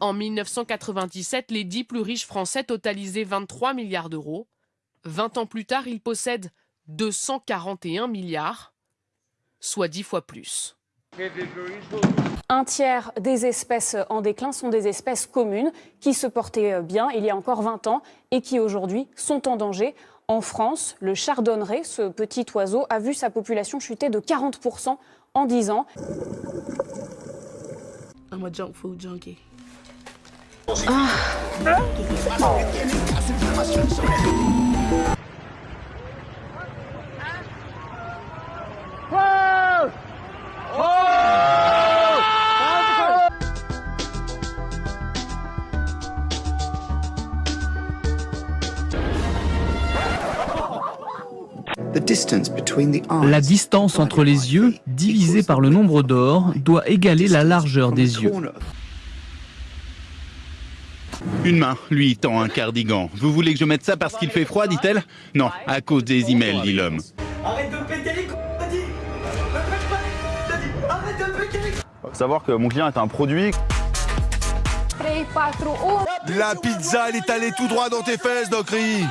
En 1997, les dix plus riches Français totalisaient 23 milliards d'euros. 20 ans plus tard, ils possèdent 241 milliards, soit 10 fois plus. Un tiers des espèces en déclin sont des espèces communes qui se portaient bien il y a encore 20 ans et qui aujourd'hui sont en danger. En France, le chardonneret, ce petit oiseau, a vu sa population chuter de 40% en 10 ans. I'm a junk food junkie. Ah. La distance entre les yeux, divisée par le nombre d'or, doit égaler la largeur des yeux. Une main lui tend un cardigan. Vous voulez que je mette ça parce qu'il fait froid, dit-elle Non, à cause des emails, dit l'homme. Arrête de péter les couilles, t'as dit Ne pète pas les t'as dit Arrête de péter les couilles Faut savoir que mon client est un produit. La pizza, elle est allée tout droit dans tes fesses, Docry